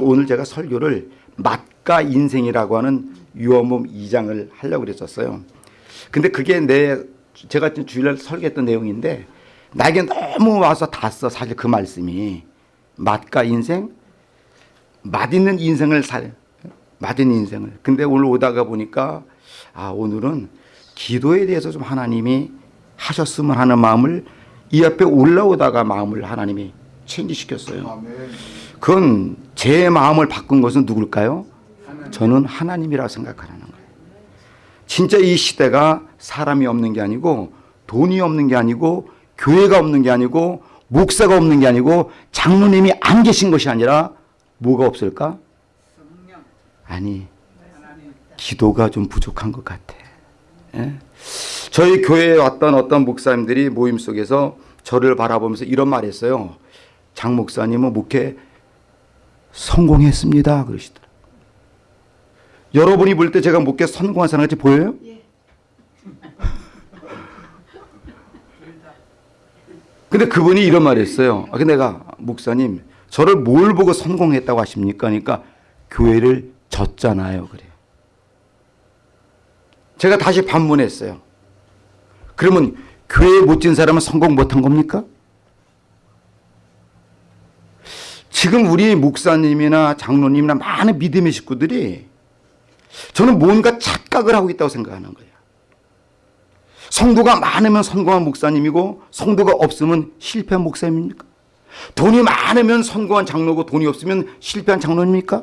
오늘 제가 설교를 맛과 인생이라고 하는 유언문 2장을 하려고 그랬었어요. 근데 그게 내 제가 주일날 설교했던 내용인데 나에게 너무 와서 닿았어. 사실 그 말씀이 맛과 인생, 맛있는 인생을 살, 맛있는 인생을. 근데 오늘 오다가 보니까 아 오늘은 기도에 대해서 좀 하나님이 하셨으면 하는 마음을 이 앞에 올라오다가 마음을 하나님이 체인지시켰어요. 그건 제 마음을 바꾼 것은 누굴까요? 저는 하나님이라고 생각하는 거예요. 진짜 이 시대가 사람이 없는 게 아니고 돈이 없는 게 아니고 교회가 없는 게 아니고 목사가 없는 게 아니고 장로님이 안 계신 것이 아니라 뭐가 없을까? 아니 기도가 좀 부족한 것 같아. 예? 저희 교회에 왔던 어떤 목사님들이 모임 속에서 저를 바라보면서 이런 말 했어요. 장 목사님은 목회 성공했습니다. 그러시더라고요. 여러분이 볼 때 제가 목회 성공한 사람 같이 보여요? 근데 그분이 이런 말을 했어요. 아, 근데 내가 목사님 저를 뭘 보고 성공했다고 하십니까? 그러니까 교회를 졌잖아요. 그래요. 제가 다시 반문했어요. 그러면 교회 못 진 사람은 성공 못한 겁니까? 지금 우리 목사님이나 장로님이나 많은 믿음의 식구들이 저는 뭔가 착각을 하고 있다고 생각하는 거예요. 성도가 많으면 성공한 목사님이고 성도가 없으면 실패한 목사님입니까? 돈이 많으면 성공한 장로고 돈이 없으면 실패한 장로입니까?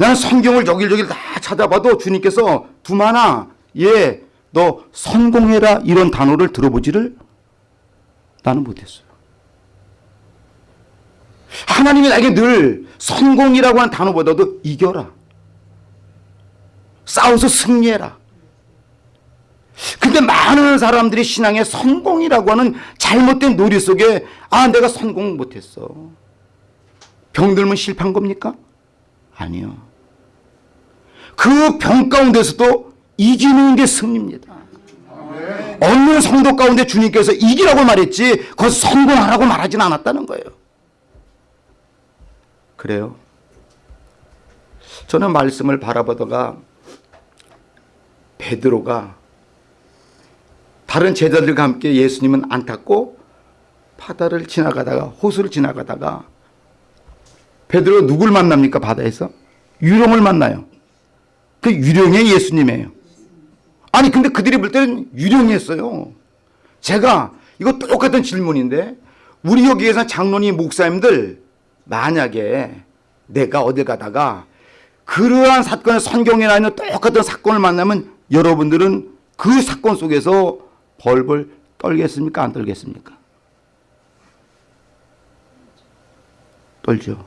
나는 성경을 여길저길 다 찾아봐도 주님께서 두마나 예, 너 성공해라 이런 단어를 들어보지를 나는 못했어요. 하나님이 나에게 늘 성공이라고 하는 단어보다도 이겨라. 싸워서 승리해라. 근데 많은 사람들이 신앙의 성공이라고 하는 잘못된 놀이 속에 아 내가 성공 못했어. 병들면 실패한 겁니까? 아니요. 그 병 가운데서도 이기는 게 승리입니다. 어느 성도 가운데 주님께서 이기라고 말했지 거기서 성공하라고 말하진 않았다는 거예요. 그래요. 저는 말씀을 바라보다가 베드로가 다른 제자들과 함께 예수님은 안 탔고 바다를 지나가다가 호수를 지나가다가 베드로 누굴 만납니까 바다에서? 유령을 만나요. 그 유령의 예수님이에요. 아니 근데 그들이 볼 때는 유령이었어요. 제가 이거 똑같은 질문인데 우리 여기에서 장로님 목사님들 만약에 내가 어딜 가다가 그러한 사건을 성경에 나 있는 똑같은 사건을 만나면 여러분들은 그 사건 속에서 벌벌 떨겠습니까? 안 떨겠습니까? 떨죠.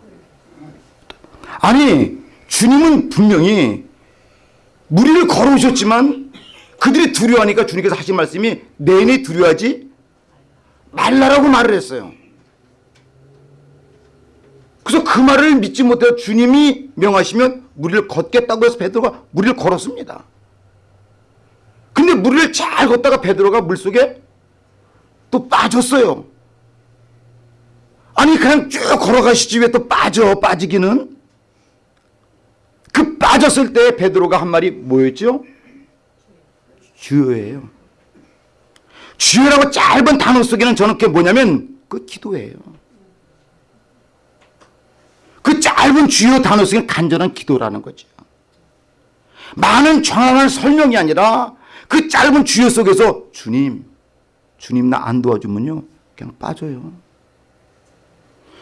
아니 주님은 분명히 무리를 걸어오셨지만 그들이 두려워하니까 주님께서 하신 말씀이 내내 두려워하지 말라라고 말을 했어요. 그래서 그 말을 믿지 못해서 주님이 명하시면 무리를 걷겠다고 해서 베드로가 무리를 걸었습니다. 근데 무리를 잘 걷다가 베드로가 물속에 또 빠졌어요. 아니 그냥 쭉 걸어가시지 왜 또 빠져 빠지기는 그 빠졌을 때 베드로가 한 말이 뭐였죠? 주여예요. 주여라고 짧은 단어 속에는 저는 그게 뭐냐면 그 기도예요. 그 짧은 주요 단어 속에는 간절한 기도라는 거죠. 많은 정확한 설명이 아니라 그 짧은 주여 속에서 주님, 주님 나 안 도와주면요 그냥 빠져요.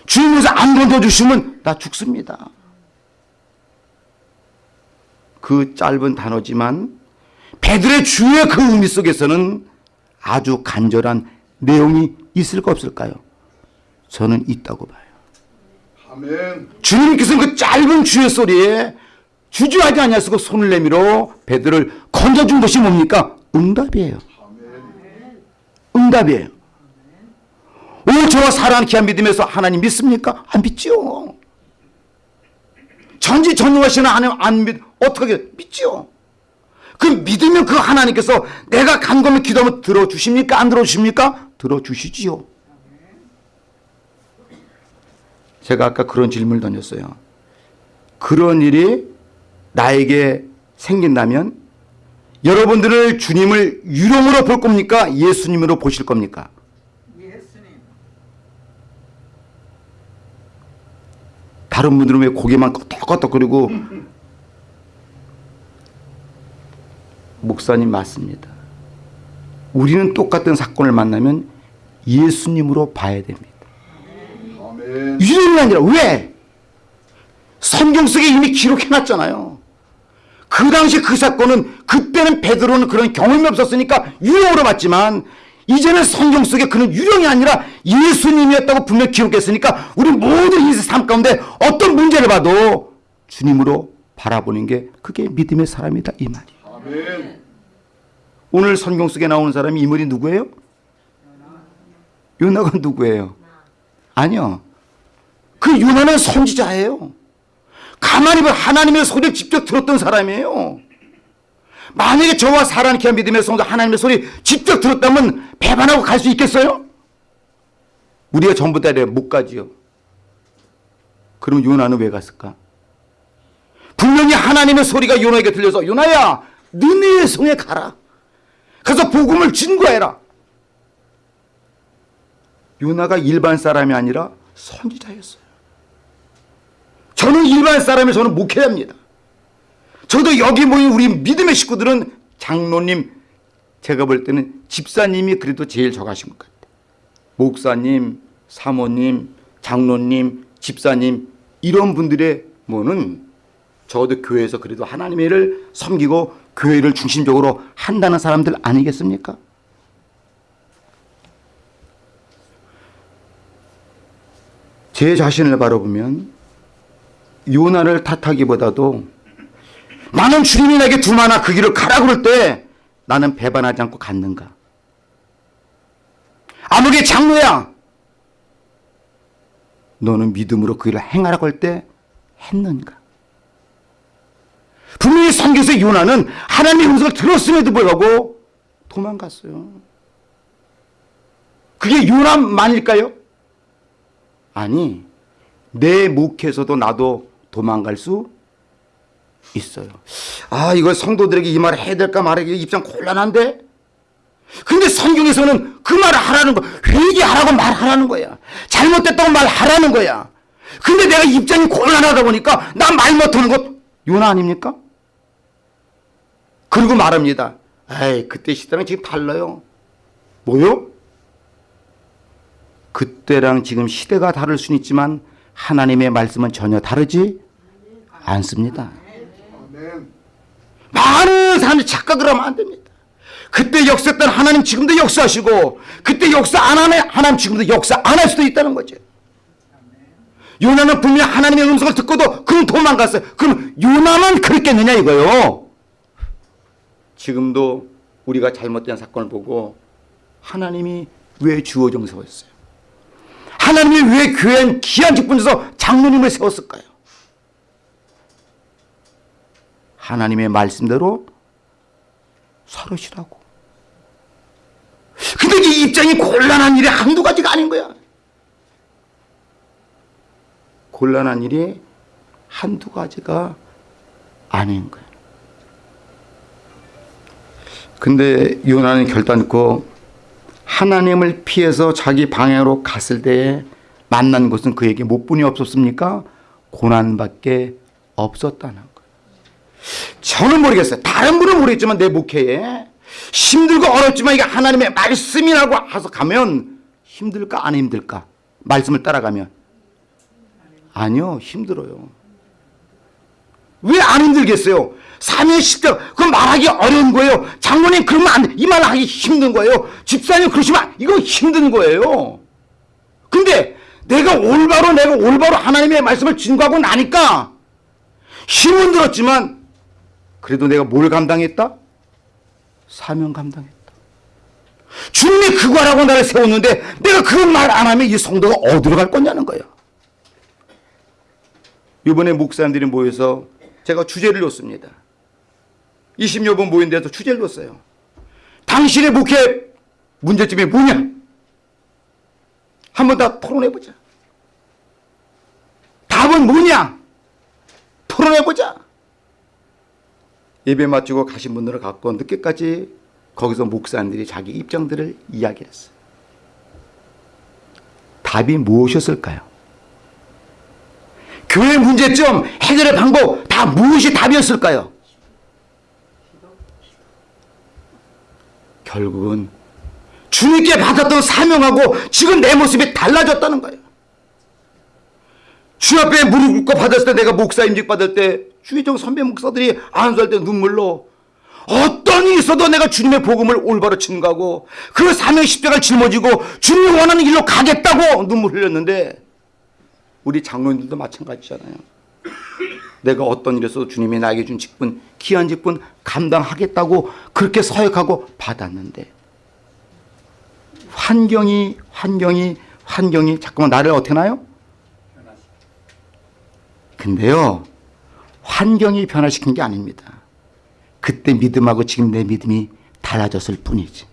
주님께서 안 던져주시면 나 죽습니다. 그 짧은 단어지만 베드로의 주의 그 의미 속에서는 아주 간절한 내용이 있을까 없을까요? 저는 있다고 봐요. 아멘. 주님께서는 그 짧은 주의 소리에 주저하지 않냐고 손을 내밀어 베드로를 건져준 것이 뭡니까? 응답이에요. 응답이에요. 오 저와 사랑하는 귀한 믿음에서 하나님 믿습니까? 안 믿지요. 전지전능하시는 하나님 안 믿, 어떻게 믿지요? 그 믿으면 그 하나님께서 내가 간검에 기도하면 들어주십니까? 안 들어주십니까? 들어주시지요. 제가 아까 그런 질문을 던졌어요. 그런 일이 나에게 생긴다면 여러분들을 주님을 유령으로 볼 겁니까? 예수님으로 보실 겁니까? 예수님. 다른 분들은 왜 고개만 끄덕끄덕거리고 목사님 맞습니다. 우리는 똑같은 사건을 만나면 예수님으로 봐야 됩니다. 유령이 아니라 왜? 성경 속에 이미 기록해놨잖아요. 그 당시 그 사건은 그때는 베드로는 그런 경험이 없었으니까 유령으로 봤지만 이제는 성경 속에 그는 유령이 아니라 예수님이었다고 분명 기록했으니까 우리 모든 인생 삶 가운데 어떤 문제를 봐도 주님으로 바라보는 게 그게 믿음의 사람이다 이 말이에요. 아멘. 오늘 성경 속에 나오는 사람이 인물이 누구예요? 요나가 누구예요? 아니요. 그 요나는 선지자예요. 가만히 보면 하나님의 소리를 직접 들었던 사람이에요. 만약에 저와 사랑케 믿음의 성도 하나님의 소리 직접 들었다면 배반하고 갈 수 있겠어요? 우리가 전부 다 이래 못 가지요. 그럼 요나는 왜 갔을까? 분명히 하나님의 소리가 요나에게 들려서 요나야 너네의 성에 가라. 가서 복음을 증거해라. 요나가 일반 사람이 아니라 선지자였어요. 저는 일반 사람이 저는 목회합니다. 저도 여기 모인 우리 믿음의 식구들은 장로님 제가 볼 때는 집사님이 그래도 제일 적하신 것 같아요. 목사님, 사모님, 장로님, 집사님 이런 분들의 뭐는 저도 교회에서 그래도 하나님의 일을 섬기고 교회를 중심적으로 한다는 사람들 아니겠습니까? 제 자신을 바라보면 요나를 탓하기보다도 나는 주님이 내게 두마나 그 길을 가라 그럴 때 나는 배반하지 않고 갔는가? 아무리 장로야 너는 믿음으로 그 일을 행하라고 할 때 했는가? 분명히 성경에서 요나는 하나님의 음성을 들었음에도 불구하고 도망갔어요. 그게 요나만일까요? 아니, 내 목에서도 나도 도망갈 수 있어요. 아, 이거 성도들에게 이 말을 해야 될까 말하기 입장 곤란한데? 근데 성경에서는 그 말을 하라는 거, 회개하라고 말하라는 거야. 잘못됐다고 말하라는 거야. 근데 내가 입장이 곤란하다 보니까 나 말 못하는 것 요나 아닙니까? 그리고 말합니다. 에이, 그때 시대랑 지금 달라요. 뭐요? 그때랑 지금 시대가 다를 수는 있지만 하나님의 말씀은 전혀 다르지 않습니다. 많은 사람들이 착각을 하면 안 됩니다. 그때 역사했던 하나님 지금도 역사하시고 그때 역사 안 하네 하나님 지금도 역사 안 할 수도 있다는 거죠. 요나는 분명 하나님의 음성을 듣고도 그는 도망갔어요. 그럼 요나만 그랬겠느냐 이거요. 지금도 우리가 잘못된 사건을 보고 하나님이 왜 주어정 세웠어요? 하나님이 왜 교회엔 귀한 직분에서 장로님을 세웠을까요? 하나님의 말씀대로 서르시라고. 근데 이 입장이 곤란한 일이 한두 가지가 아닌 거야. 곤란한 일이 한두 가지가 아닌 거야. 근데 요나는 결단코 하나님을 피해서 자기 방향으로 갔을 때에 만난 것은 그에게 못분이 없었습니까? 고난밖에 없었다는 거예요. 저는 모르겠어요. 다른 분은 모르겠지만 내 목회에 힘들고 어렵지만 이게 하나님의 말씀이라고 해서 가면 힘들까 안 힘들까? 말씀을 따라가면 아니요 힘들어요. 왜 안 힘들겠어요? 사면 십자 그 말하기 어려운 거예요. 장로님 그러면 안 돼. 이말 하기 힘든 거예요. 집사님 그러시면 이거 힘든 거예요. 근데 내가 올바로 내가 올바로 하나님의 말씀을 증거하고 나니까 힘은 들었지만 그래도 내가 뭘 감당했다? 사명 감당했다. 주님이 그거라고 나를 세웠는데 내가 그 말 안 하면 이 성도가 어디로 갈 거냐는 거야. 이번에 목사님들이 모여서 제가 주제를 줬습니다. 20여 번 모인 데서 주제를 줬어요. 당신의 목회 문제점이 뭐냐? 한번 다 토론해보자. 답은 뭐냐? 토론해보자. 예배 마치고 가신 분들을 갖고 늦게까지 거기서 목사님들이 자기 입장들을 이야기했어요. 답이 무엇이었을까요? 교회 문제점, 해결의 방법 다 무엇이 답이었을까요? 결국은 주님께 받았던 사명하고 지금 내 모습이 달라졌다는 거예요. 주 앞에 무릎 꿇고 받았을 때 내가 목사 임직 받을 때 주의정 선배 목사들이 안수할 때 눈물로 어떤 일이 있어도 내가 주님의 복음을 올바로 증거하고 그 사명 십자가를 짊어지고 주님이 원하는 길로 가겠다고 눈물 흘렸는데 우리 장로님들도 마찬가지잖아요. 내가 어떤 일에서도 주님이 나에게 준 직분, 귀한 직분 감당하겠다고 그렇게 서약하고 받았는데 환경이 환경이 환경이 자꾸만 나를 어떻게 나요? 근데요 환경이 변화시킨 게 아닙니다. 그때 믿음하고 지금 내 믿음이 달라졌을 뿐이지.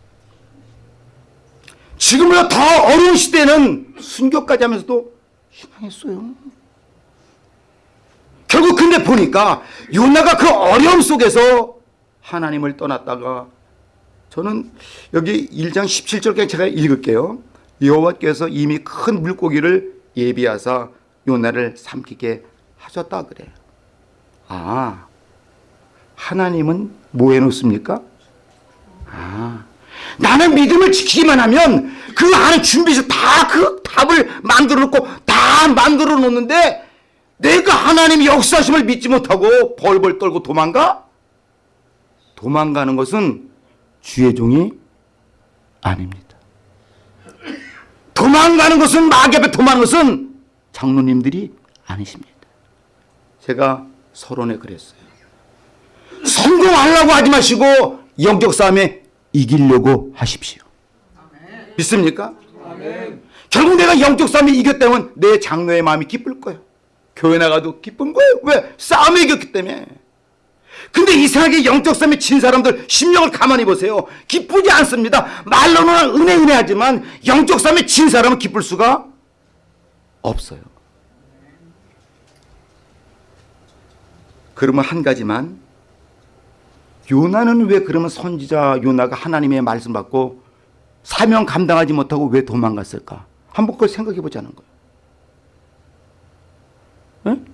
지금보다 더 어려운 시대는 순교까지 하면서도 희망했어요. 결국 근데 보니까 요나가 그 어려움 속에서 하나님을 떠났다가 저는 여기 1장 17절까지 제가 읽을게요. 여호와께서 이미 큰 물고기를 예비하사 요나를 삼키게 하셨다 그래요. 아, 하나님은 뭐 해놓습니까? 아, 나는 믿음을 지키기만 하면 그 안에 준비해서 다 그 답을 만들어 놓고 다 만들어 놓는데 내가 하나님의 역사심을 믿지 못하고 벌벌 떨고 도망가? 도망가는 것은 주의 종이 아닙니다. 도망가는 것은 마귀 앞에 도망가는 것은 장로님들이 아니십니다. 제가 서론에 그랬어요. 성공하려고 하지 마시고 영적 싸움에 이기려고 하십시오. 믿습니까? 결국 내가 영적 싸움에 이겼다면 내 장로의 마음이 기쁠 거예요. 교회 나가도 기쁜 거예요. 왜? 싸움에 이겼기 때문에. 근데 이상하게 영적 싸움에 진 사람들 심령을 가만히 보세요. 기쁘지 않습니다. 말로는 은혜 은혜 하지만 영적 싸움에 진 사람은 기쁠 수가 없어요. 그러면 한 가지만 요나는 왜 그러면 선지자 요나가 하나님의 말씀 받고 사명 감당하지 못하고 왜 도망갔을까? 한번 그걸 생각해 보자는 거예요. 응?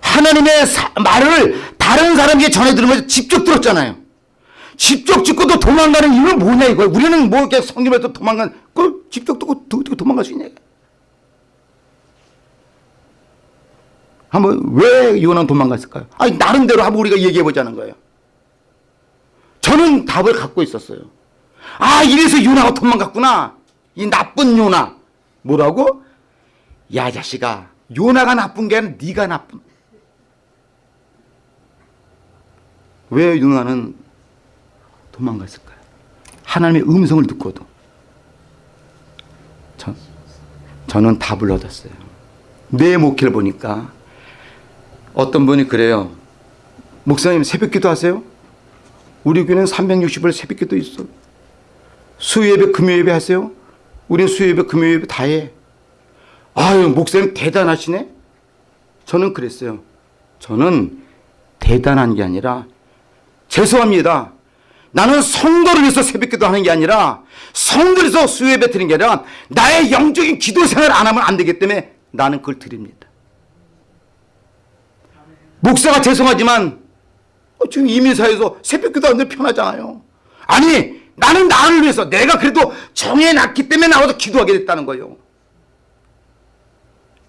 하나님의 사- 말을 다른 사람에게 전해 들으면서 직접 들었잖아요. 직접 듣고도 도망가는 이유는 뭐냐 이거예요. 우리는 뭐 이렇게 성경에서 도망간 그걸 직접 듣고 듣고 도망갈 수 있냐? 한번 왜 요나는 도망갔을까요? 아니 나름대로 한번 우리가 얘기해 보자는 거예요. 저는 답을 갖고 있었어요. 아 이래서 요나가 도망갔구나. 이 나쁜 요나. 뭐라고? 야 자식아 요나가 나쁜 게 아니라 네가 나쁜. 왜 요나는 도망갔을까요? 하나님의 음성을 듣고도. 전, 저는 답을 얻었어요. 내 목회를 보니까 어떤 분이 그래요. 목사님 새벽 기도 하세요? 우리 교회는 360일 새벽 기도 있어. 수요예배 금요예배 하세요? 우린 수요예배 금요예배 다 해. 아유 목사님 대단하시네. 저는 그랬어요. 저는 대단한 게 아니라 죄송합니다. 나는 성도를 위해서 새벽기도 하는 게 아니라 성도를 위해서 수요예배 드리는 게 아니라 나의 영적인 기도 생활을 안 하면 안 되기 때문에 나는 그걸 드립니다. 목사가 죄송하지만 어, 지금 이민사에서 새벽기도 하는데 편하잖아요. 아니 나는 나를 위해서 내가 그래도 정해놨기 때문에 나와서 기도하게 됐다는 거예요.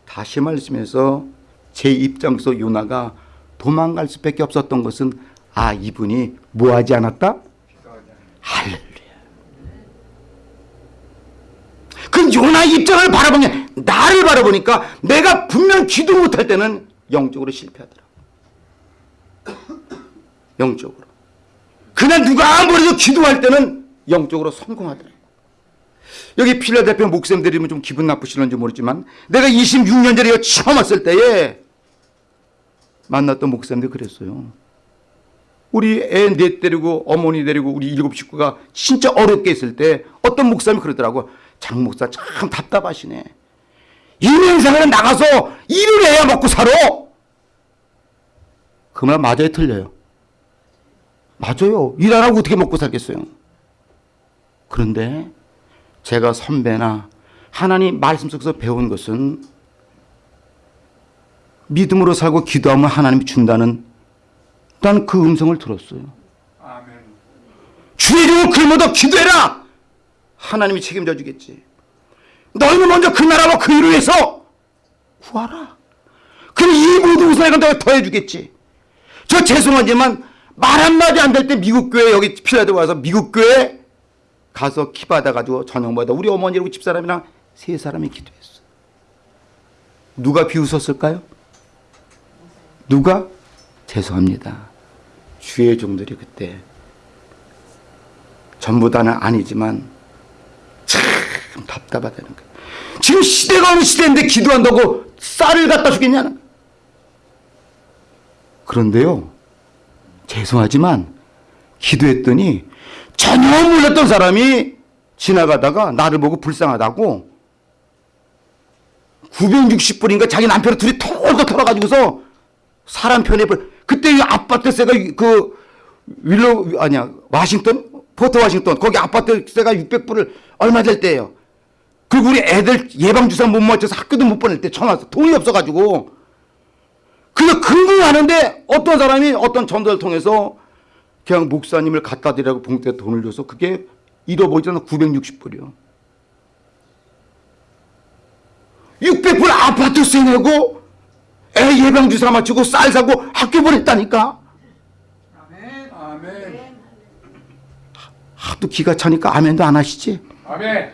다시 말씀해서 제 입장에서 요나가 도망갈 수밖에 없었던 것은 아 이분이 뭐하지 않았다? 할렐루야. 그 요나 입장을 바라보니 나를 바라보니까 내가 분명 기도 못할 때는 영적으로 실패하더라. 영적으로. 그냥 누가 아무래도 기도할 때는 영적으로 성공하더라. 여기 필라델피아 목사님들이면 좀 기분 나쁘실런지 모르지만 내가 26년 전에 처음 왔을 때에 만났던 목사님들 그랬어요. 우리 애 넷 데리고 어머니 데리고 우리 일곱 식구가 진짜 어렵게 있을 때 어떤 목사님이 그러더라고. 장 목사 참 답답하시네. 인생생활에 나가서 일을 해야 먹고 살아. 그 말 맞아요, 틀려요? 맞아요. 일 안 하고 어떻게 먹고 살겠어요? 그런데 제가 선배나 하나님 말씀 속에서 배운 것은 믿음으로 살고 기도하면 하나님이 준다는 난 그 음성을 들었어요. 아멘. 주의 종을 글보다 기도해라! 하나님이 책임져 주겠지. 너희는 먼저 그 나라와 그 일을 위해서 구하라. 그럼 이 모든 우선을 내가 더해 주겠지. 저 죄송하지만 말 한마디 안 될 때 미국 교회 여기 필라델 와서 미국 교회 가서 키 받아가지고 저녁 받아 우리 어머니하고 집사람이랑 세 사람이 기도했어. 누가 비웃었을까요? 누가? 죄송합니다. 주의 종들이 그때 전부 다는 아니지만 참 답답하다는 거예요. 지금 시대가 어느 시대인데 기도한다고 쌀을 갖다 거예요. 그런데요. 죄송하지만 기도했더니 전혀 몰랐던 사람이 지나가다가 나를 보고 불쌍하다고 960불인가 자기 남편을 둘이 털고 털어가지고서 사람 편에 불- 그때 이 아파트세가 그 윌로 아니야 와싱턴 포트 와싱턴 거기 아파트세가 600불을 얼마 될 때예요. 그리고 우리 애들 예방 주사 못 맞춰서 학교도 못 보낼 때 전화 왔어. 돈이 없어가지고 그냥 근무하는데 어떤 사람이 어떤 전도를 통해서 그냥 목사님을 갖다 드리라고 봉투에 돈을 줘서 그게 잃어버리지 않아 960불이요. 600불 아파트 세 내고 애 예방 주사 맞추고 쌀 사고 학교 보냈다니까. 아멘. 하도 기가 차니까 아멘도 안 하시지. 아멘.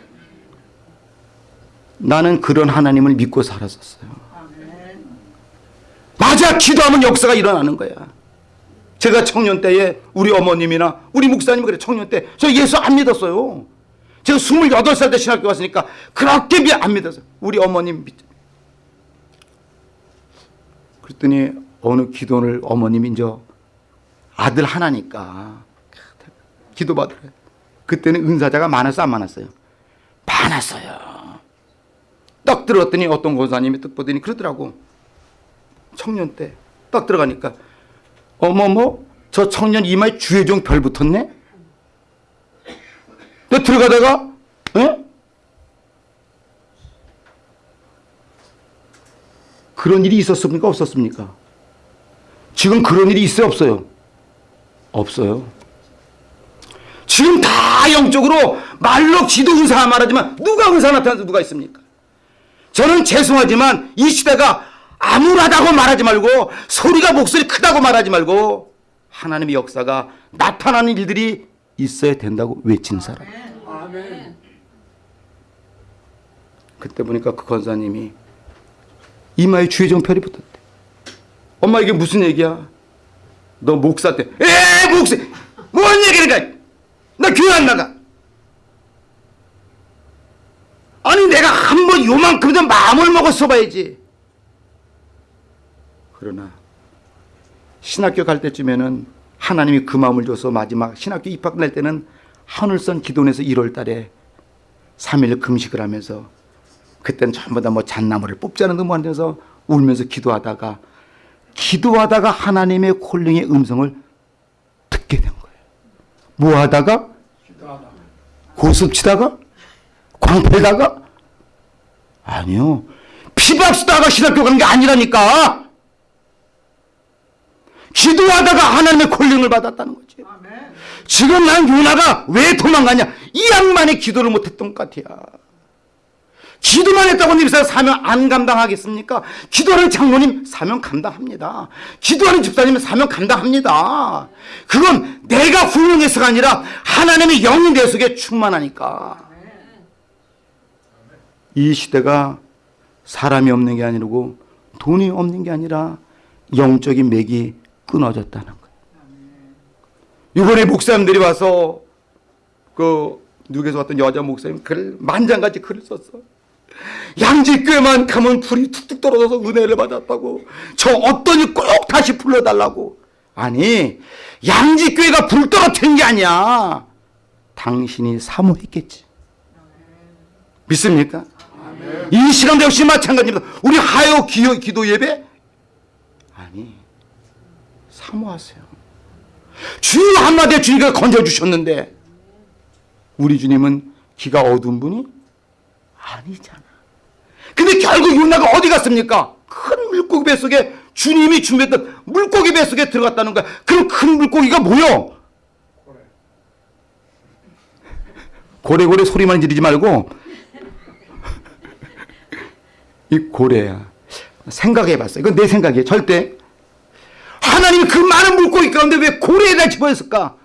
나는 그런 하나님을 믿고 살았었어요. 맞아, 기도하면 역사가 일어나는 거야. 제가 청년 때에 우리 어머님이나 우리 목사님 그래 청년 때 저 예수 안 믿었어요. 제가 28살 때 신학교 왔으니까 그렇게 미- 안 믿었어요. 우리 어머님 믿. 그랬더니 어느 기도를 어머님이 이제 아들 하나니까 기도 받으래. 그때는 은사자가 많았어 안 많았어요? 많았어요. 딱 들어갔더니 어떤 권사님이 딱 보더니 그러더라고. 청년 때 딱 들어가니까 어머머 저 청년 이마에 주의종 별 붙었네. 너 들어가다가 에? 그런 일이 있었습니까 없었습니까? 지금 그런 일이 있어요 없어요? 없어요. 지금 다 영적으로 말로 기도 은사 말하지만 누가 은사 나타나서 누가 있습니까? 저는 죄송하지만 이 시대가 암울하다고 말하지 말고 소리가 목소리 크다고 말하지 말고 하나님의 역사가 나타나는 일들이 있어야 된다고 외치는 사람. 그때 보니까 그 권사님이 이마에 주의종 별이 붙었대. 엄마 이게 무슨 얘기야? 너 목사 때. 에 목사. 뭔 얘기를 가? 나 교회 안 나가. 아니 내가 한 번 요만큼 좀 마음을 먹었어 봐야지. 그러나 신학교 갈 때쯤에는 하나님이 그 마음을 줘서 마지막 신학교 입학 날 때는 하늘선 기도원에서 1월 달에 3일 금식을 하면서 그때는 전부 다 뭐 잣나무를 뽑자는 듯뭐 하면서 울면서 기도하다가 기도하다가 하나님의 콜링의 음성을 듣게 된 거예요. 뭐 하다가? 기도하다. 고습 치다가? 광패다가? 아니요. 피박 쓰다가 신학교 가는 게 아니라니까. 기도하다가 하나님의 콜링을 받았다는 거지. 아멘. 지금 난 요나가 왜 도망가냐? 이 양반의 기도를 못했던 것 같아요. 기도만 했다고 님사 사명 안 감당하겠습니까? 기도하는 장로님 사명 감당합니다. 기도하는 집사님 사명 감당합니다. 그건 내가 훌륭해서가 아니라 하나님의 영이 내 속에 충만하니까. 이 시대가 사람이 없는 게 아니고 돈이 없는 게 아니라 영적인 맥이 끊어졌다는 거예요. 이번에 목사님들이 와서 그 누구에서 왔던 여자 목사님 글 만장같이 글을 썼어. 양지교회만 가면 불이 툭툭 떨어져서 은혜를 받았다고. 저 어떤이 꼭 다시 불러달라고. 아니 양지교회가 불 떨어뜨린 게 아니야. 당신이 사모했겠지. 믿습니까? 이 시간도 역시 마찬가지입니다. 우리 하여 기도 예배? 아니 사모하세요. 주 한마디에 주님께서 건져주셨는데 우리 주님은 기가 어두운 분이 아니잖아. 근데 결국 요나가 어디 갔습니까? 큰 물고기 뱃속에 주님이 준비했던 물고기 뱃속에 들어갔다는 거야. 그럼 큰 물고기가 뭐요? 고래고래 소리만 지르지 말고 이 고래야. 생각해 봤어요. 이건 내 생각이에요. 절대. 하나님이 그 많은 물고기 가운데 왜 고래에다 집어였을까?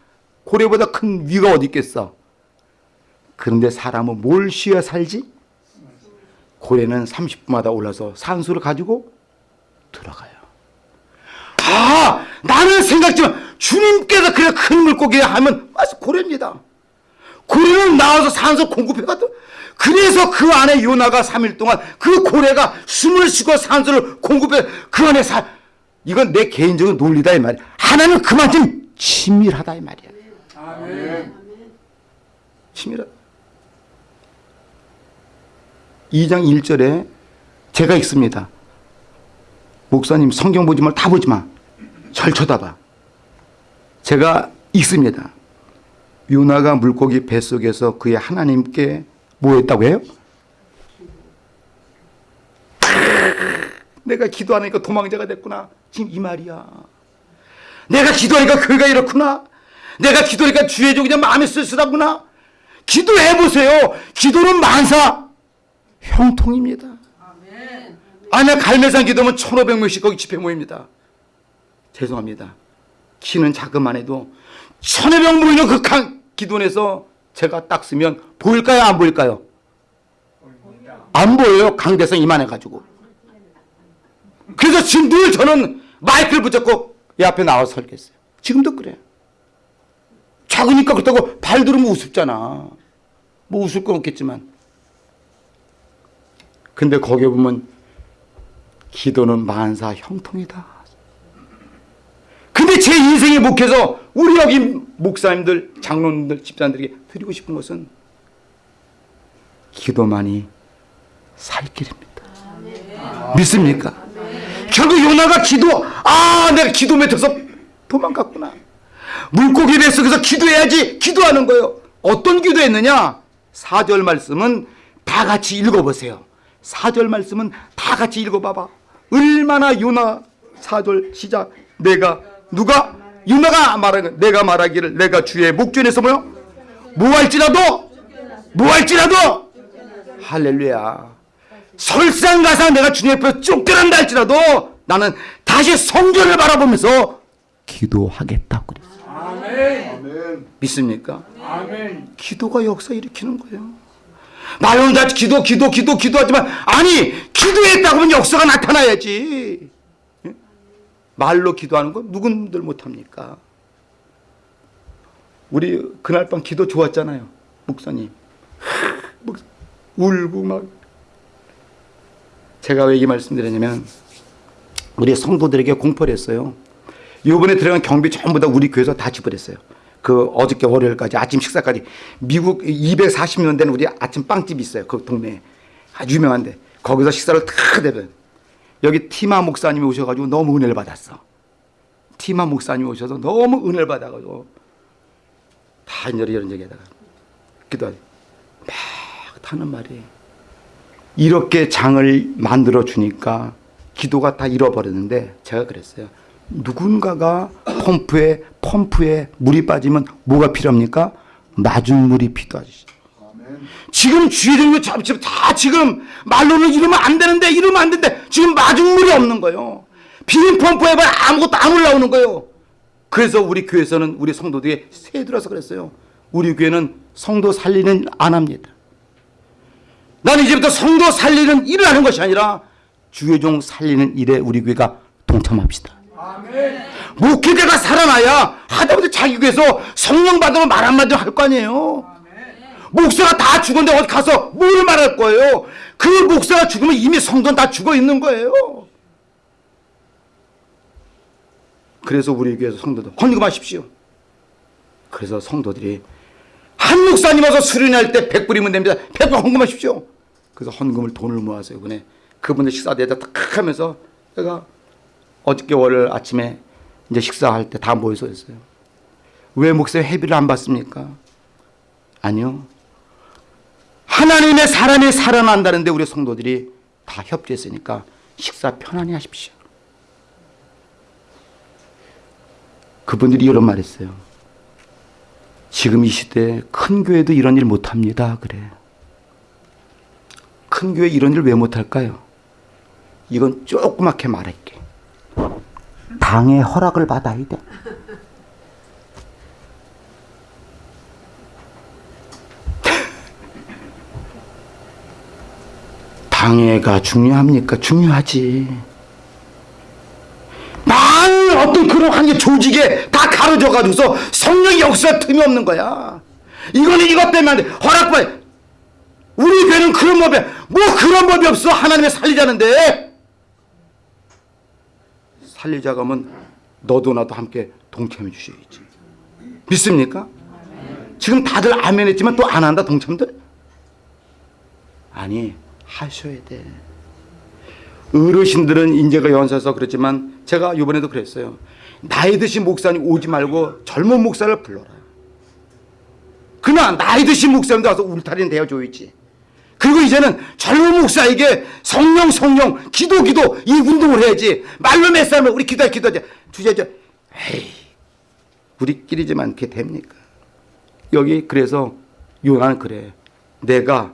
고래보다 큰 위가 어디 있겠어? 그런데 사람은 뭘 쉬어 살지? 고래는 30분마다 올라서 산소를 가지고 들어가요. 아, 나는 생각지만 주님께서 그래 큰 물고기 하면 맞아 고래입니다. 고래는 나와서 산소 공급해가도 그래서 그 안에 요나가 3일 동안 그 고래가 숨을 쉬고 산소를 공급해 그 안에 사 이건 내 개인적인 논리다 이 말이야. 하나는 그만큼 치밀하다 이 말이야. 아멘. 치밀하. 2장 1절에 제가 읽습니다. 목사님 성경 보지 말다 보지 마. 절 쳐다봐. 제가 읽습니다. 요나가 물고기 뱃속에서 그의 하나님께 뭐 했다고 해요? 내가 기도하니까 도망자가 됐구나. 지금 이 말이야. 내가 기도하니까 그가 이렇구나. 내가 기도하니까 주의 종 그냥 마음에 쓸쓸하구나. 기도해 보세요. 기도는 만사 형통입니다. 아니야 갈매산 기도면 1500명씩 거기 집회 모입니다. 죄송합니다. 키는 작은만 해도 1500 모이는 그 강- 기도원에서 제가 딱 쓰면 보일까요 안 보일까요? 안 보여요. 강대성 이만해가지고. 지금 늘 저는 마이크를 붙잡고 이 앞에 나와 서 설겠어요. 지금도 그래요. 작으니까 그렇다고 발 들으면 우습잖아. 뭐 웃을 건 없겠지만. 근데 거기에 보면 기도는 만사 형통이다. 근데 제 인생의 목회에서 우리 여기 목사님들, 장로님들, 집사님들에게 드리고 싶은 것은 기도만이 살 길입니다. 믿습니까? 결국 요나가 기도, 아, 내가 기도 맺혀서 도망갔구나. 물고기 뱃속에서 기도해야지 기도하는 거예요. 어떤 기도했느냐? 4절 말씀은 다 같이 읽어보세요. 4절 말씀은 다 같이 읽어봐봐. 얼마나 요나 4절 시작. 내가, 누가? 요나가 말하는 내가 말하기를 내가 주의 목전에서 뭐요? 뭐 할지라도, 뭐 할지라도, 할렐루야. 설상가상 내가 주님 앞에 쫓겨난다 할지라도 나는 다시 성전을 바라보면서 기도하겠다고 그랬어요. 아멘. 믿습니까? 아멘. 기도가 역사 일으키는 거예요. 말로는 다 기도, 기도, 기도, 기도하지만 아니 기도했다고 하면 역사가 나타나야지. 예? 말로 기도하는 건 누군들 못합니까? 우리 그날 밤 기도 좋았잖아요. 목사님. 목- 울고 막. 제가 왜 이 말씀드렸냐면 우리 성도들에게 공포를 했어요. 요번에 들어간 경비 전부 다 우리 교회에서 다 지불했어요. 그 어저께 월요일까지 아침 식사까지 미국 240년 된 우리 아침 빵집이 있어요. 그 동네에 아주 유명한데 거기서 식사를 다 대변. 여기 티마 목사님이 오셔가지고 너무 은혜를 받았어. 티마 목사님이 오셔서 너무 은혜를 받아가지고 다 이제 이런 얘기하다가 기도하지 막 타는 말이 이렇게 장을 만들어 주니까 기도가 다 잃어버렸는데 제가 그랬어요. 누군가가 펌프에 펌프에 물이 빠지면 뭐가 필요합니까? 맞은 물이 필요하지. 지금 주의를 잡지 다 지금 말로는 이러면 안 되는데 이러면 안 되는데 지금 맞은 물이 없는 거예요. 비빔 펌프 해봐 아무것도 안 올라오는 거예요. 그래서 우리 교회에서는 우리 성도들이 새 들어서 그랬어요. 우리 교회는 성도 살리는 안 합니다. 나는 이제부터 성도 살리는 일을 하는 것이 아니라 주의 종 살리는 일에 우리 교회가 동참합시다. 아멘. 목회자가 살아나야 하다못해 자기 교회에서 성령 받으면 말 한마디 할 거 아니에요. 목사가 다 죽었는데 어디 가서 뭘 말할 거예요? 그 목사가 죽으면 이미 성도는 다 죽어 있는 거예요. 그래서 우리 교회에서 성도들 헌금하십시오. 그래서 성도들이 한 목사님 와서 수련할 때 100불이면 됩니다. 100불 헌금하십시오. 그래서 헌금을 돈을 모아서 이번에 그분들 식사 대다 딱 하면서 내가 어저께 월요일 아침에 이제 식사할 때 다 모여서 했어요. 왜 목사님 회비를 안 받습니까? 아니요. 하나님의 사람이 살아난다는데 우리 성도들이 다 협조했으니까 식사 편안히 하십시오. 그분들이 이런 말 했어요. 지금 이 시대에 큰 교회도 이런 일 못합니다. 그래. 큰 교회 이런 일 왜 못할까요? 이건 조그맣게 말할게. 당의 허락을 받아야 돼. 당회가 중요합니까? 중요하지. 많은 어떤 그런 한게 조직에 다 가려져가지고서 성령의 역사 틈이 없는 거야. 이거는 이것 때문에. 허락받. 우리 교회는 그런 법이 뭐 그런 법이 없어. 하나님의 살리자는데. 살리자가 하면 너도 나도 함께 동참해 주셔야지. 믿습니까? 지금 다들 아멘 했지만 또 안 한다 동참들? 아니 하셔야 돼. 어르신들은 인재가 연세서 그렇지만 제가 이번에도 그랬어요. 나이 드신 목사님 오지 말고 젊은 목사를 불러라. 그나 나이 드신 목사님도 와서 울타리는 대어줘야지. 그리고 이제는 젊은 목사에게 성령 성령 기도 기도 이 운동을 해야지. 말로 몇 사람을 우리 기도해 기도하자. 주제죠. 에이 우리끼리지만 그게 됩니까? 여기 그래서 요나는 그래. 내가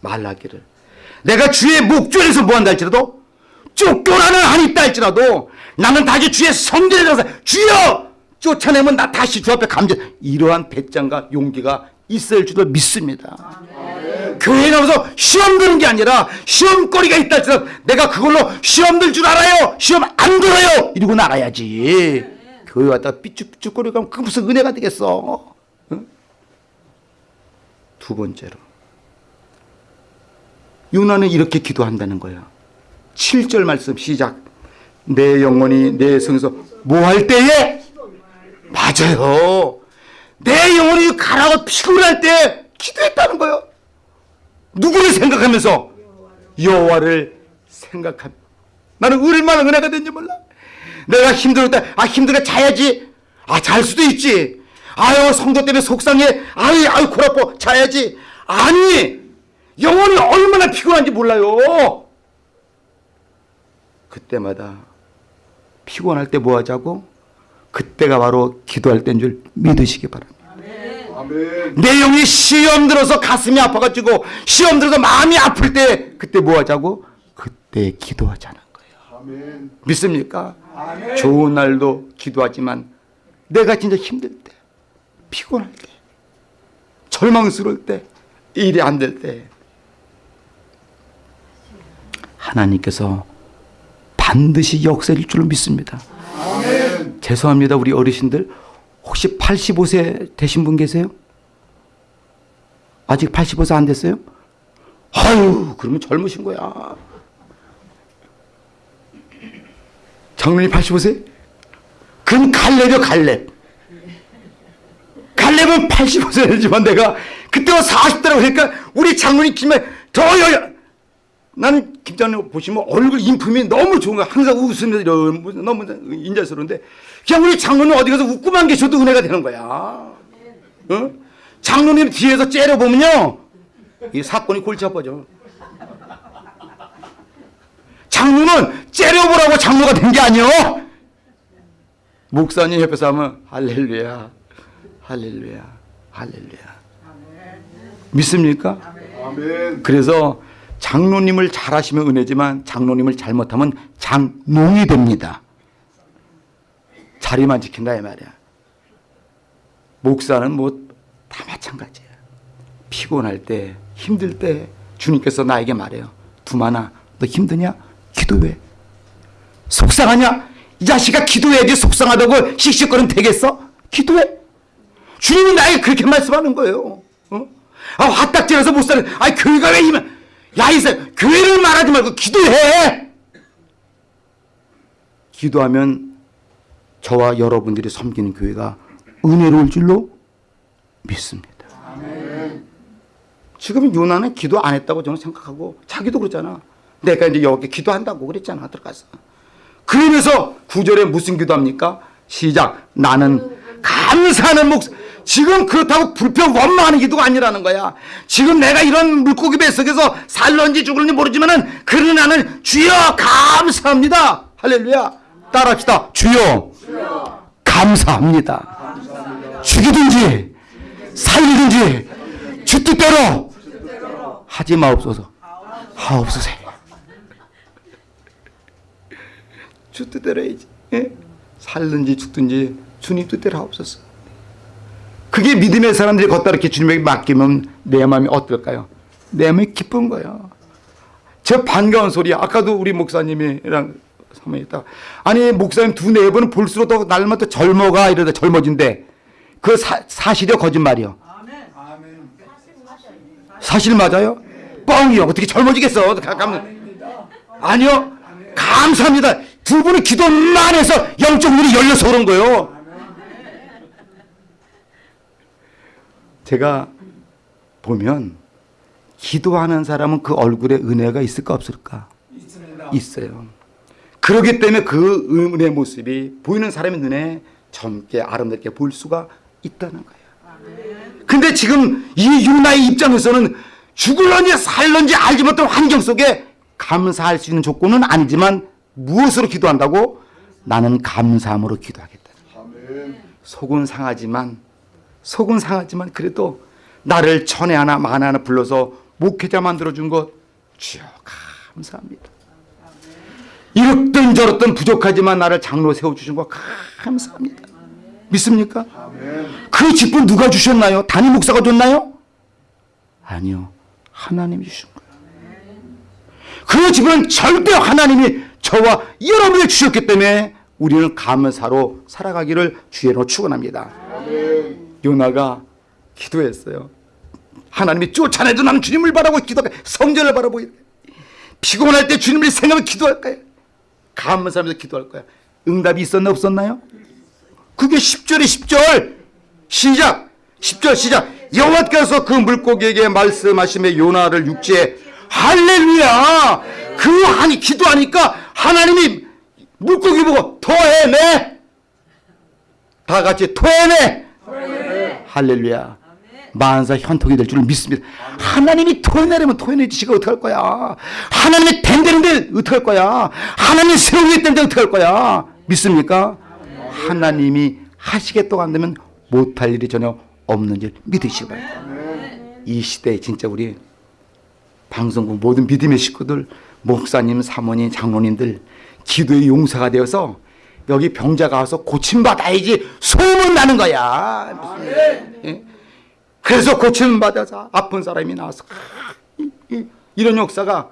말하기를 내가 주의 목전에서 뭐한다 할지라도 쫓겨나는 한이 있다 할지라도 나는 다시 주의 성전에 가서 주여 쫓아내면 나 다시 주 앞에 감전 이러한 배짱과 용기가 있을 줄도 믿습니다. 교회 나와서 시험 드는 게 아니라 시험거리가 있다 할지라도 내가 그걸로 시험 들 줄 알아요. 시험 안 들어요. 이러고 나가야지. 교회 왔다가 삐죽삐죽거리고 가면 그게 무슨 은혜가 되겠어. 응? 두 번째로 요나는 이렇게 기도한다는 거야. 7절 말씀 시작. 내 영혼이 내 성에서 뭐 할 때에? 맞아요. 내 영혼이 가라고 피곤할 때 기도했다는 거예요. 누구를 생각하면서? 여호와를 생각하며. 나는 얼마나 은혜가 된지 몰라. 내가 힘들 때, 아, 힘들게 자야지. 아, 잘 수도 있지. 아유, 성도 때문에 속상해. 아유, 아유, 골아퍼. 자야지. 아니, 영혼이 얼마나 피곤한지 몰라요. 그때마다 피곤할 때 뭐 하자고? 그때가 바로 기도할 때인 줄 믿으시기 바랍니다. 아멘. 내 영이 시험 들어서 가슴이 아파가지고 시험 들어서 마음이 아플 때 그때 뭐 하자고? 그때 기도하자는 거예요. 아멘. 믿습니까? 아멘. 좋은 날도 기도하지만 내가 진짜 힘들 때, 피곤할 때, 절망스러울 때, 일이 안 될 때, 하나님께서 반드시 역사일 줄로 믿습니다. 아멘. 죄송합니다, 우리 어르신들. 혹시 85세 되신 분 계세요? 아직 85세 안 됐어요? 아유, 그러면 젊으신 거야. 장로님 85세? 그럼 갈렙이요, 갈렙. 갈렙은 85세 되지만 내가 그때가 40대라고 하니까 우리 장로님 김에 더 여, 나는 김장로 보시면 얼굴 인품이 너무 좋은 거야. 항상 웃으면서 이런 너무 인자스러운데 그냥 우리 장로님 어디 가서 웃고만 계셔도 은혜가 되는 거야. 어? 장로님 뒤에서 째려보면요. 이 사건이 골치 아파져. 장로는 째려보라고 장로가 된 게 아니요. 목사님 옆에서 하면 할렐루야, 할렐루야, 할렐루야. 믿습니까? 아멘. 그래서 장로님을 잘하시면 은혜지만 장로님을 잘못하면 장농이 됩니다. 자리만 지킨다 이 말이야. 목사는 뭐 다 마찬가지야. 피곤할 때, 힘들 때 주님께서 나에게 말해요. 두만아, 너 힘드냐? 기도해. 속상하냐? 이 자식아 기도해야지 속상하다고 씩씩거리면 되겠어? 기도해. 주님이 나에게 그렇게 말씀하는 거예요. 어? 아, 화딱지라서 못 사는, 아, 교회가 왜 힘을, 야, 이사 교회를 말하지 말고 기도해! 기도하면 저와 여러분들이 섬기는 교회가 은혜로울 줄로 믿습니다. 지금 요나는 기도 안 했다고 저는 생각하고 자기도 그러잖아. 내가 이제 여기 기도한다고 그랬잖아 들어가서. 그러면서 구절에 무슨 기도합니까? 시작. 나는 감사하는 목 지금 그렇다고 불평 원망하는 기도가 아니라는 거야. 지금 내가 이런 물고기 뱃속에서 살런지 죽을지 모르지만 은 그러나 나는 주여 감사합니다. 할렐루야. 따라합시다. 주여 감사합니다. 죽이든지 살리든지 주 뜻대로 하지 마옵소서. 하옵소서. 주 뜻대로 해야지. 예? 살든지 죽든지 주님 뜻대로 하옵소서. 그게 믿음의 사람들이 걷다 이렇게 주님에게 맡기면 내 마음이 어떨까요? 내 마음이 기쁜 거예요. 저 반가운 소리야. 아까도 우리 목사님이랑 사모님 있다. 아니 목사님 두 네 번은 볼수록 더 날마다 젊어가 이러다 젊어진대. 그 사, 사실이요 거짓말이요? 사실 맞아요? 뻥이요. 어떻게 젊어지겠어? 가면 아니요. 감사합니다. 두 분이 기도만 해서 영적 눈이 열려서 그런 거예요. 제가 보면 기도하는 사람은 그 얼굴에 은혜가 있을까 없을까? 있어요. 그렇기 때문에 그 은혜 모습이 보이는 사람의 눈에 젊게 아름답게 보일 수가 있다는 거예요. 근데 지금 이 유나의 입장에서는 죽을런지 살런지 알지 못한 환경 속에 감사할 수 있는 조건은 아니지만 무엇으로 기도한다고? 나는 감사함으로 기도하겠다. 속은 상하지만 속은 상하지만 그래도 나를 천에 하나 만 하나 불러서 목회자 만들어준 것 주여 감사합니다. 이렇든 저렇든 부족하지만 나를 장로 세워주신 것 감사합니다. 믿습니까? 그 직분 누가 주셨나요? 담임 목사가 줬나요? 아니요. 하나님이 주신 거예요. 그 직분은 절대 하나님이 저와 여러분을 주셨기 때문에 우리는 감사로 살아가기를 주의로 축원합니다. 요나가 기도했어요. 하나님이 쫓아내도 나는 주님을 바라고 기도해 성전을 바라보고 피곤할 때 주님을 생각하며 기도할 거야. 감사하면서 기도할 거야. 응답이 있었나 없었나요? 그게 10절에 10절 시작 10절 시작 여호와께서 그 물고기에게 말씀하심에 요나를 육지에 할렐루야 그 하니 기도하니까 하나님이 물고기 보고 토해내 다 같이 토해내 할렐루야. 만사 현통이 될줄 믿습니다. 하나님이 토해내려면 토해내지 지가 어떡할 거야? 하나님이 된다는데 어떡할 거야? 하나님이 세우기 때문에 어떡할 거야? 믿습니까? 하나님이 하시겠다고 한다면 못할 일이 전혀 없는 줄 믿으시기 바랍니다. 이 시대에 진짜 우리 방송국 모든 믿음의 식구들, 목사님, 사모님, 장로님들 기도의 용사가 되어서 여기 병자가 와서 고침받아야지 소문 나는 거야. 예? 그래서 고침받아서 아픈 사람이 나와서 이런 역사가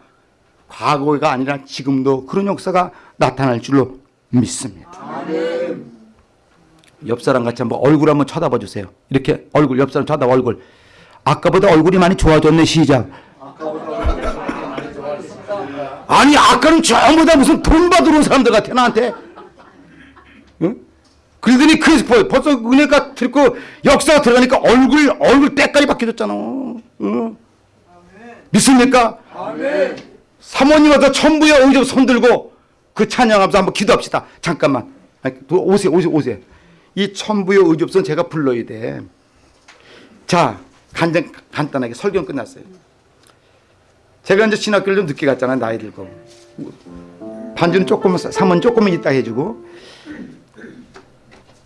과거가 아니라 지금도 그런 역사가 나타날 줄로 믿습니다. 옆 사람 같이 한번 얼굴 한번 쳐다봐 주세요. 이렇게 얼굴 옆 사람 쳐다봐 얼굴. 아까보다 얼굴이 많이 좋아졌네 시작. 아니 아까는 전부 다 무슨 돈 받으러 온 사람들 같아 나한테. 응? 그러더니 그 벌- 벌써 은혜가 들고 역사가 들어가니까 얼굴 얼굴 때깔이 바뀌어졌잖아. 응? 믿습니까? 사모님한테 천부의 의접 손 들고 그 찬양하면서 한번 기도합시다. 잠깐만. 아니, 오세요, 오세요, 오세요. 이 천부의 의접선 제가 불러야 돼. 자, 간장, 간단하게 설교 끝났어요. 제가 이제 신학교를 좀 늦게 갔잖아요, 나이 들고. 반주는 조금, 사모는 조금은 있다 해주고.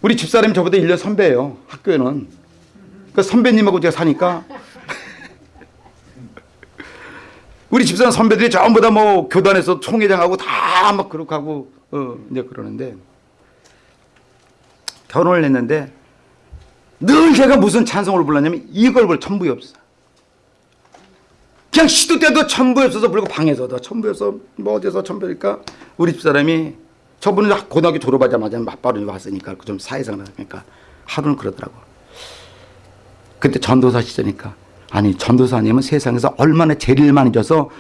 우리 집사람이 저보다 1년 선배예요, 학교에는. 그 선배님하고 제가 사니까 우리 집사람 선배들이 전부 다 뭐 교단에서 총회장하고 다 막 그렇게 하고 어 이제 그러는데 결혼을 했는데 늘 제가 무슨 찬송을 불렀냐면 이걸 불 천부에 없어. 그냥 시도 때도 천부에 없어서 불고 방에서도 천부에 없어 뭐 어디서 천부니까 우리 집사람이 저분은 고등학교 졸업하자마자 맞바로 왔으니까 좀 사회생활 하니까 하루는 그러더라고. 그때 전도사 시절이니까. 아니 전도사님은 세상에서 얼마나 죄를 많이 져서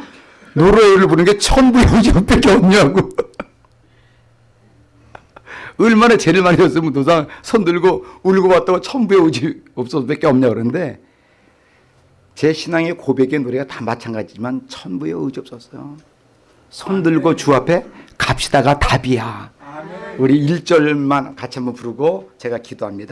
노래를 부르는 게 천부의 의지밖에 없냐고. 얼마나 죄를 많이 졌으면 도상 손 들고 울고 왔다고 천부의 의지 없어서 밖에 없냐 그러는데 제 신앙의 고백의 노래가 다 마찬가지지만 천부의 의지 없었어요. 손 들고 주 앞에 갑시다가 답이야 우리 1절만 같이 한번 부르고 제가 기도합니다.